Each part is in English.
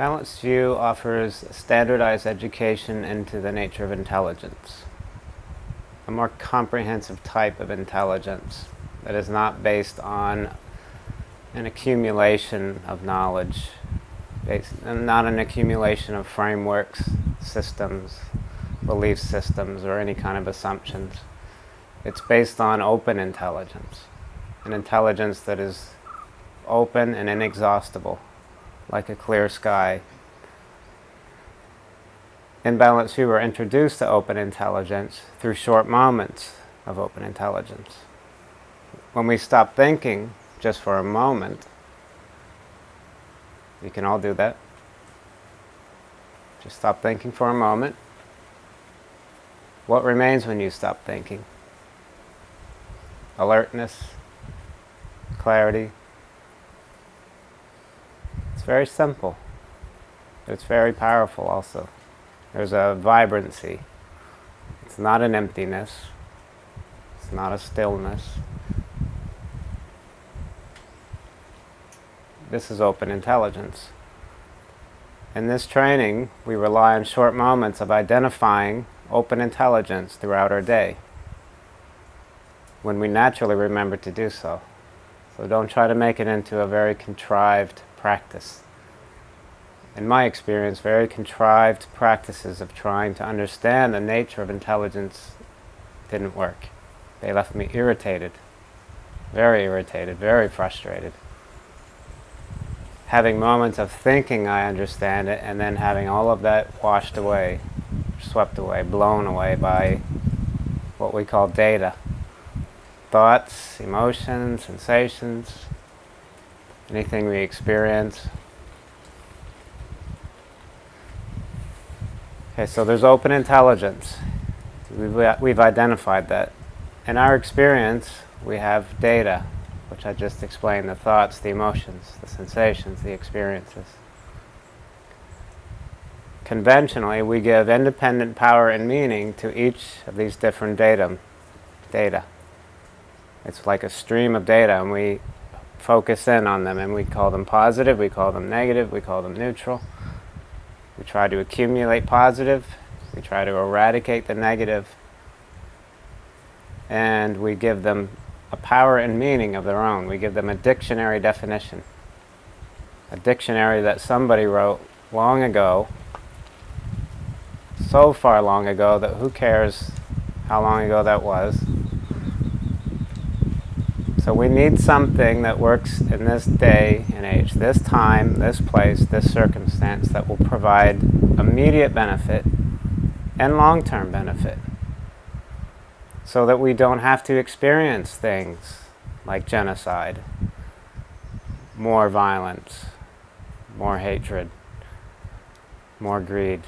Balanced View offers standardized education into the nature of intelligence, a more comprehensive type of intelligence that is not based on an accumulation of knowledge, based, not an accumulation of frameworks, systems, belief systems, or any kind of assumptions. It's based on open intelligence, an intelligence that is open and inexhaustible, like a clear sky. In Balanced View, we're introduced to open intelligence through short moments of open intelligence. When we stop thinking just for a moment, you can all do that. Just stop thinking for a moment. What remains when you stop thinking? alertness, clarity. It's very simple. It's very powerful also. There's a vibrancy. It's not an emptiness. It's not a stillness. This is open intelligence. In this training, we rely on short moments of identifying open intelligence throughout our day when we naturally remember to do so. So don't try to make it into a very contrived practice. In my experience, very contrived practices of trying to understand the nature of intelligence didn't work. They left me irritated, very irritated, very frustrated. Having moments of thinking I understand it and then having all of that washed away, swept away, blown away by what we call data thoughts, emotions, sensations, anything we experience. Okay, so there's open intelligence. We've, we've identified that. In our experience, we have data, which I just explained, the thoughts, the emotions, the sensations, the experiences. Conventionally, we give independent power and meaning to each of these different datum, data. It's like a stream of data and we focus in on them and we call them positive, we call them negative, we call them neutral. We try to accumulate positive, we try to eradicate the negative, and we give them a power and meaning of their own. We give them a dictionary definition. A dictionary that somebody wrote long ago, so far long ago that who cares how long ago that was. So we need something that works in this day and age, this time, this place, this circumstance that will provide immediate benefit and long-term benefit so that we don't have to experience things like genocide, more violence, more hatred, more greed.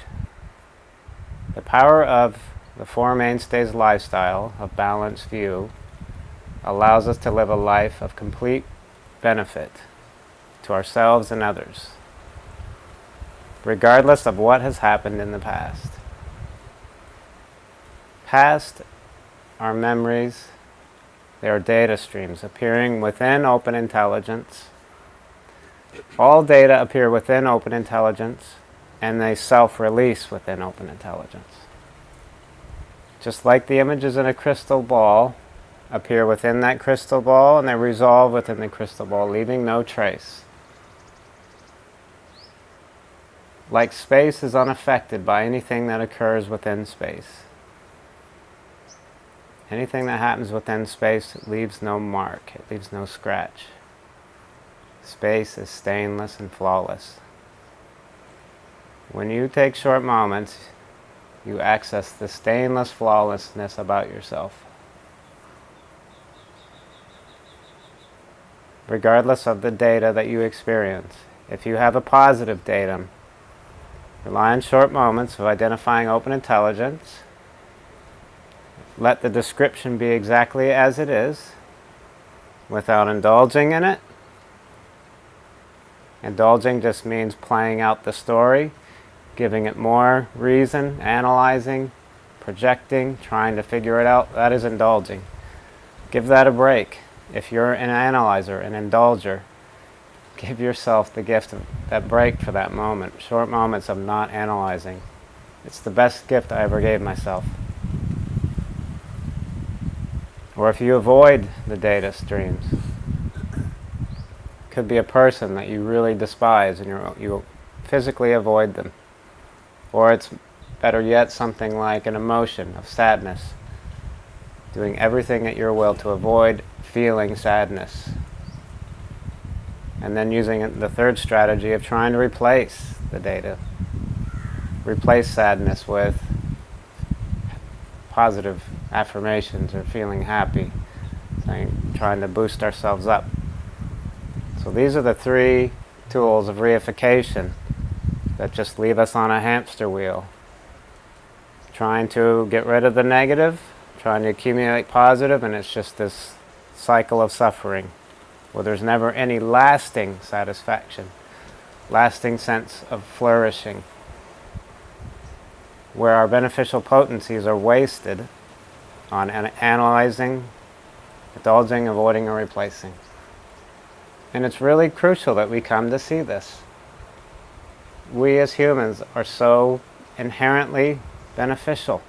The power of the Four Mainstays lifestyle of balanced view allows us to live a life of complete benefit to ourselves and others, regardless of what has happened in the past. Past are memories, they are data streams appearing within open intelligence. All data appear within open intelligence and they self-release within open intelligence. Just like the images in a crystal ball appear within that crystal ball and they resolve within the crystal ball, leaving no trace. Like space is unaffected by anything that occurs within space. Anything that happens within space leaves no mark, it leaves no scratch. Space is stainless and flawless. When you take short moments, you access the stainless flawlessness about yourself. Regardless of the data that you experience. If you have a positive datum, rely on short moments of identifying open intelligence. Let the description be exactly as it is without indulging in it. Indulging just means playing out the story, giving it more reason, analyzing, projecting, trying to figure it out. That is indulging. Give that a break. If you're an analyzer, an indulger, give yourself the gift of that break for that moment, short moments of not analyzing. It's the best gift I ever gave myself. Or if you avoid the data streams, could be a person that you really despise and you you physically avoid them. Or it's better yet something like an emotion of sadness. Doing everything at your will to avoid feeling sadness. And then using the third strategy of trying to replace the data. Replace sadness with positive affirmations or feeling happy. Saying, trying to boost ourselves up. So these are the three tools of reification that just leave us on a hamster wheel. Trying to get rid of the negative, trying to accumulate positive, and it's just this cycle of suffering where there's never any lasting satisfaction, lasting sense of flourishing, where our beneficial potencies are wasted on analyzing, indulging, avoiding, or replacing. And it's really crucial that we come to see this. We as humans are so inherently beneficial,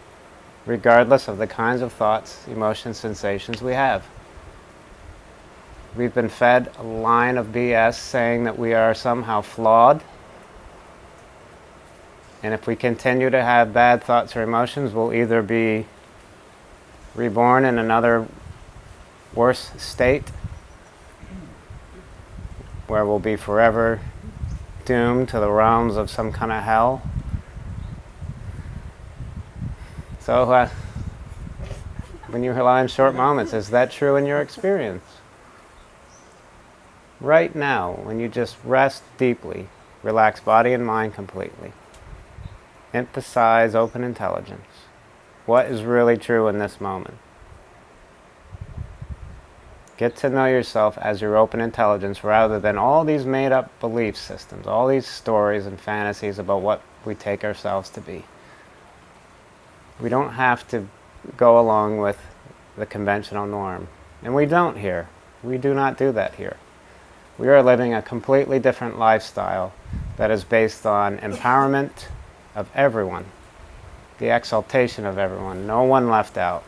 regardless of the kinds of thoughts, emotions, sensations we have. We've been fed a line of BS saying that we are somehow flawed. And if we continue to have bad thoughts or emotions, we'll either be reborn in another worse state where we'll be forever doomed to the realms of some kind of hell. So, uh, when you rely on short moments, is that true in your experience? Right now, when you just rest deeply, relax body and mind completely, emphasize open intelligence. What is really true in this moment? Get to know yourself as your open intelligence rather than all these made up belief systems, all these stories and fantasies about what we take ourselves to be. We don't have to go along with the conventional norm. And we don't here. We do not do that here. We are living a completely different lifestyle that is based on empowerment of everyone, the exaltation of everyone, no one left out.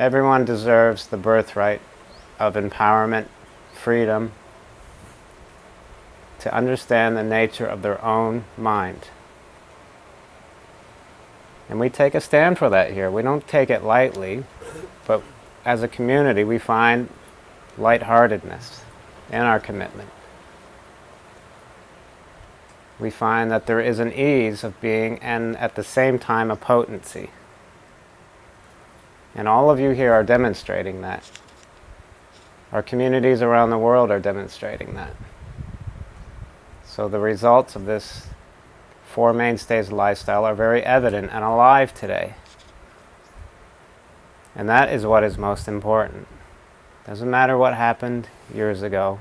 Everyone deserves the birthright of empowerment, freedom, to understand the nature of their own mind. And we take a stand for that here. We don't take it lightly, but as a community we find lightheartedness in our commitment. We find that there is an ease of being and at the same time a potency. And all of you here are demonstrating that. Our communities around the world are demonstrating that. So the results of this Four Mainstays lifestyle are very evident and alive today. And that is what is most important. Doesn't matter what happened years ago.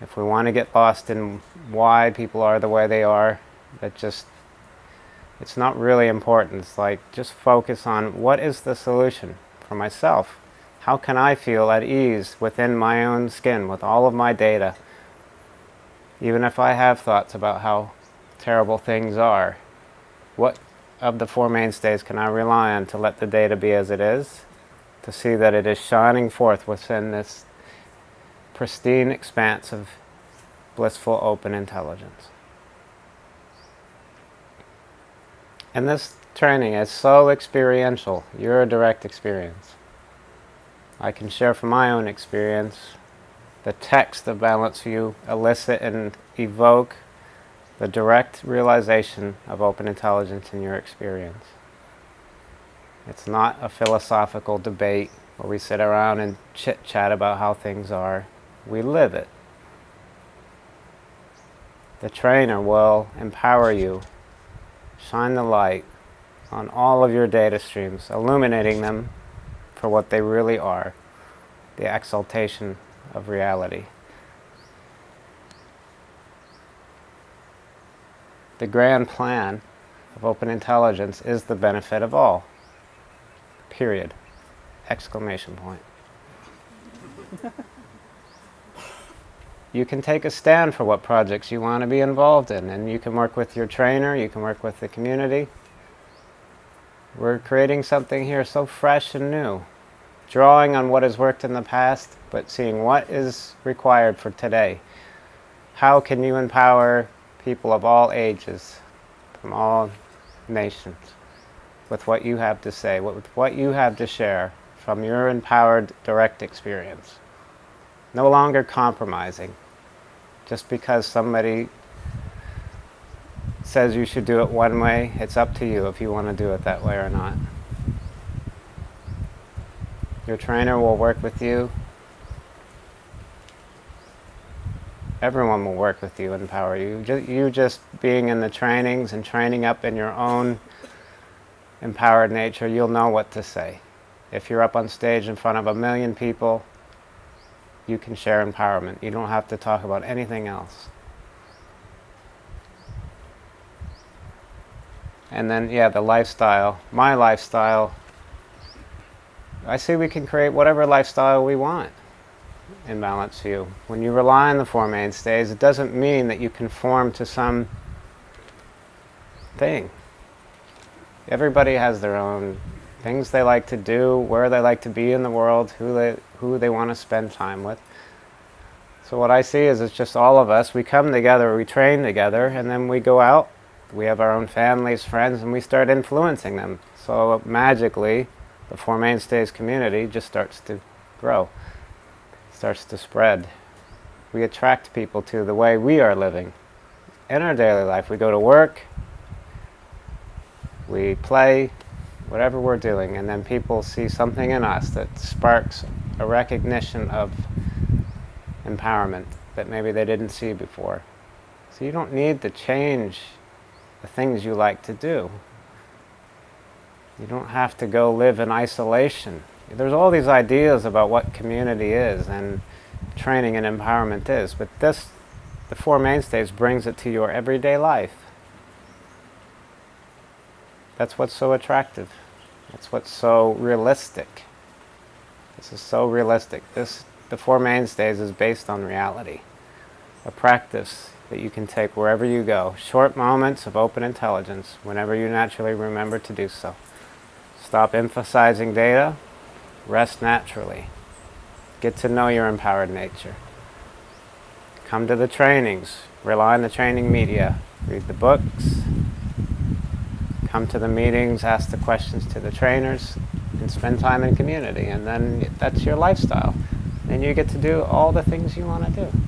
If we want to get lost in why people are the way they are, that just it's not really important. It's like just focus on what is the solution for myself. How can I feel at ease within my own skin with all of my data? Even if I have thoughts about how terrible things are, what of the Four Mainstays can I rely on to let the data be as it is? To see that it is shining forth within this pristine expanse of blissful open intelligence. And this training is so experiential. You're direct experience. I can share from my own experience the text of Balanced View elicit and evoke the direct realization of open intelligence in your experience. It's not a philosophical debate where we sit around and chit-chat about how things are. We live it. The trainer will empower you shine the light on all of your data streams, illuminating them for what they really are, the exaltation of reality. The grand plan of open intelligence is the benefit of all. Period. Exclamation point. you can take a stand for what projects you want to be involved in, and you can work with your trainer, you can work with the community. We're creating something here so fresh and new, drawing on what has worked in the past, but seeing what is required for today. How can you empower people of all ages, from all nations, with what you have to say, with what you have to share from your empowered direct experience? No longer compromising just because somebody says you should do it one way, it's up to you if you want to do it that way or not. Your trainer will work with you. Everyone will work with you and empower you. You just being in the trainings and training up in your own empowered nature, you'll know what to say. If you're up on stage in front of a million people, you can share empowerment. You don't have to talk about anything else. And then, yeah, the lifestyle. My lifestyle. I see we can create whatever lifestyle we want in Balanced View. When you rely on the Four Mainstays, it doesn't mean that you conform to some thing. Everybody has their own things they like to do, where they like to be in the world, who they, who they want to spend time with. So what I see is it's just all of us. We come together, we train together, and then we go out. We have our own families, friends, and we start influencing them. So magically, the Four Mainstays community just starts to grow, starts to spread. We attract people to the way we are living in our daily life. We go to work, we play, whatever we're doing, and then people see something in us that sparks a recognition of empowerment that maybe they didn't see before. So you don't need to change the things you like to do. You don't have to go live in isolation. There's all these ideas about what community is and training and empowerment is, but this, the Four Mainstays brings it to your everyday life. That's what's so attractive. That's what's so realistic. This is so realistic. This, the Four Mainstays is based on reality. A practice that you can take wherever you go. Short moments of open intelligence whenever you naturally remember to do so. Stop emphasizing data. Rest naturally. Get to know your empowered nature. Come to the trainings. Rely on the training media. Read the books come to the meetings, ask the questions to the trainers, and spend time in community. And then that's your lifestyle. And you get to do all the things you want to do.